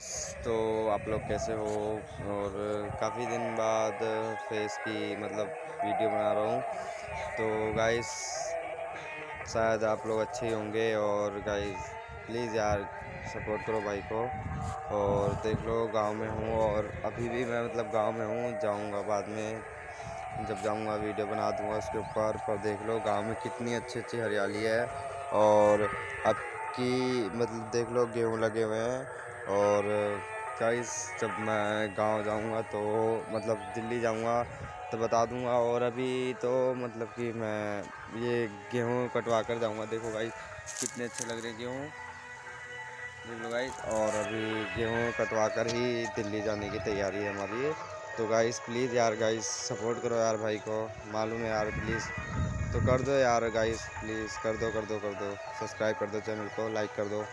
तो आप लोग कैसे हो? और काफ़ी दिन बाद फेस की मतलब वीडियो बना रहा हूँ। तो गाइस शायद आप लोग अच्छे होंगे और गाइस प्लीज़ यार सपोर्ट करो भाई को। और देख लो, गाँव में हूँ और अभी भी मैं मतलब गाँव में हूँ, जाऊँगा बाद में। जब जाऊँगा, वीडियो बना दूँगा उसके ऊपर। पर देख लो, गाँव में कितनी अच्छी अच्छी हरियाली है। और अब की मतलब देख लो, गेहूँ लगे हुए हैं। और गाइस जब मैं गाँव जाऊँगा तो मतलब दिल्ली जाऊँगा तो बता दूँगा और अभी तो मतलब कि मैं ये गेहूँ कटवा कर जाऊँगा। देखो गाइस कितने अच्छे लग रहे गेहूँ। देख लो गाइस और अभी गेहूँ कटवा कर ही दिल्ली जाने की तैयारी है हमारी। तो गाइस प्लीज़ यार गाइस सपोर्ट करो यार भाई को। मालूम है यार प्लीज़ तो कर दो यार गाइस प्लीज़ कर दो कर दो कर दो। सब्सक्राइब कर दो चैनल को लाइक कर दो।